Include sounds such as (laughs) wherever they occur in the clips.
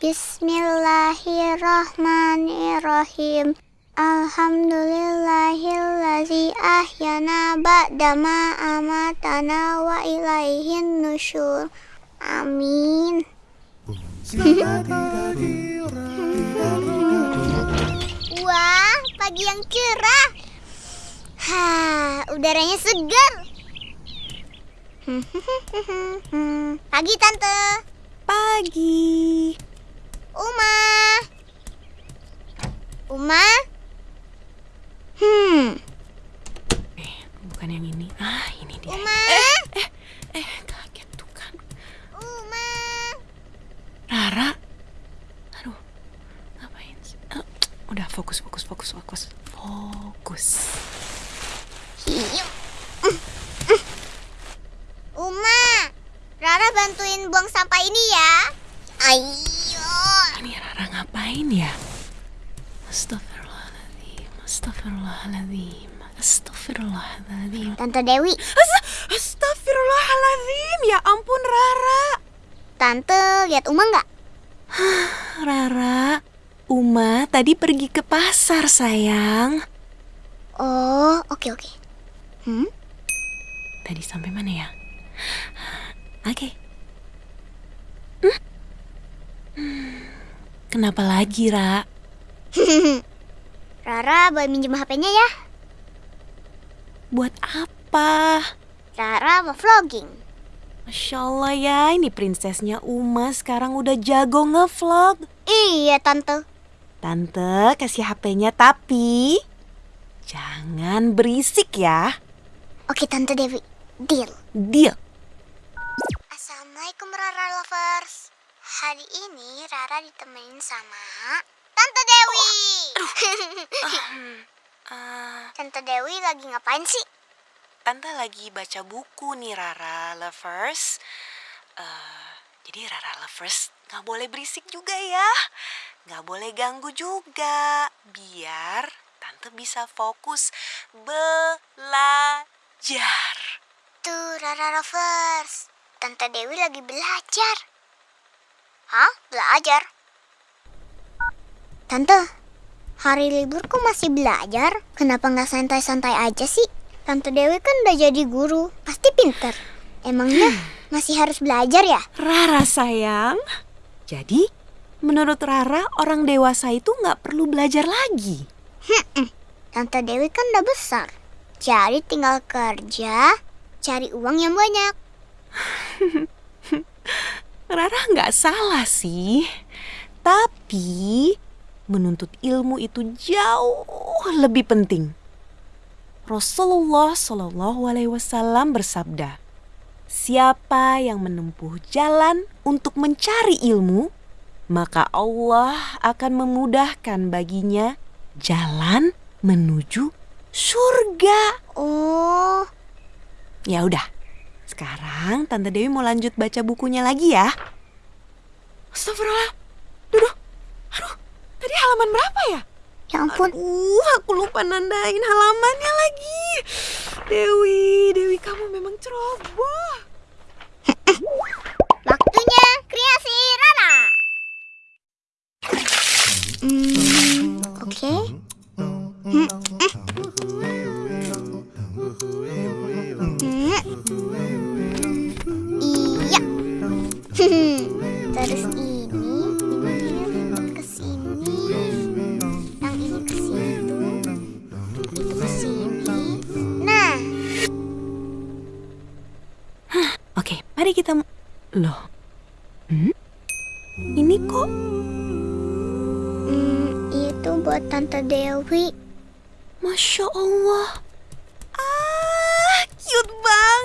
Bismillahirrahmanirrahim. Alhamdulillahillazi ahyana ba'dama amatana wa ilaihin nusyur. Amin. Wah, pagi yang cerah. Ha, udaranya segar. (laughs) Pagi, Tante. Pagi. Uma. Uma. Hmm. Eh, bukan yang ini. Ah, ini dia. Uma. Eh, kaget tuh kan. Uma. Rara. Aduh, ngapain sih? Ah, udah fokus, fokus, fokus, fokus. Fokus. Hiu. Uma. Rara bantuin buang sampah ini ya. Ayo. Ini Rara ngapain ya? Astagfirullahaladzim, astagfirullahaladzim, astagfirullahaladzim. Tante Dewi, Ast- Astagfirullahaladzim, ya ampun Rara. Tante lihat Uma nggak? (sighs) Rara, Uma tadi pergi ke pasar sayang. Oh, oke oke. Hmm? Tadi sampai mana ya? Oke. Hmm? Hmm, Kenapa lagi, Ra? (laughs) Rara boleh minjem HP-nya ya? Buat apa? Rara mau vlogging. Masya Allah ya, ini prinsesnya Uma sekarang udah jago ngevlog. Iya, Tante. Tante kasih HP-nya tapi jangan berisik ya. Oke, Tante Dewi. Deal. Deal. Assalamualaikum Rara Lovers. Hari ini Rara ditemenin sama Tante Dewi. Ah, Tante Dewi lagi ngapain sih? Tante lagi baca buku nih Rara Lovers. Eh, jadi Rara Lovers nggak boleh berisik juga ya. Nggak boleh ganggu juga. Biar Tante bisa fokus belajar. Tuh Rara Lovers. Tante Dewi lagi belajar. Hah? Belajar? Tante, hari libur kok masih belajar? Kenapa nggak santai-santai aja sih? Tante Dewi kan udah jadi guru, pasti pinter. Emangnya (sighs) masih harus belajar ya? Rara sayang. Jadi, menurut Rara orang dewasa itu nggak perlu belajar lagi. Tante Dewi kan udah besar. Jadi tinggal kerja, cari uang yang banyak. (laughs) Rara nggak salah sih. Tapi menuntut ilmu itu jauh lebih penting. Rasulullah Shallallahu Alaihi Wasallam bersabda, "Siapa yang menempuh jalan untuk mencari ilmu, maka Allah akan memudahkan baginya jalan menuju surga." Oh, Ya udah. Sekarang Tante Dewi mau lanjut baca bukunya lagi ya. Astagfirullah. Duduh. Aduh, tadi halaman berapa ya? ya ampun. Uh, aku lupa nandain halamannya lagi. Dewi, Dewi kamu memang ceroboh. (clears throat) Waktunya kreasi Rara. Hmm, oke. Hmm, Terus ini, ini ke sini. Yang ini ke situ. Itu ke sini. Nah, Oke, mari kita Loh. Hmm? Ini kok hmm, itu buat Tante Dewi. Masya Allah. Ah, cute banget.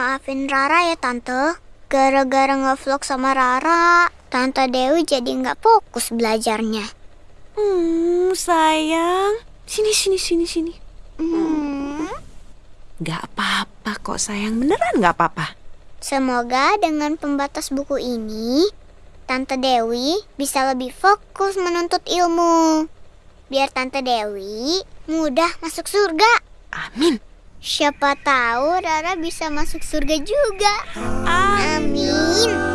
Maafin Rara ya Tante. Gara-gara ngevlog sama Rara, Tante Dewi jadi nggak fokus belajarnya. Hmm, sayang. Sini, sini, sini, sini. Hmm. Gak apa-apa kok sayang, beneran gak apa-apa. Semoga dengan pembatas buku ini, Tante Dewi bisa lebih fokus menuntut ilmu. Biar Tante Dewi mudah masuk surga. Amin. Siapa tahu Rara bisa masuk surga juga. Amin.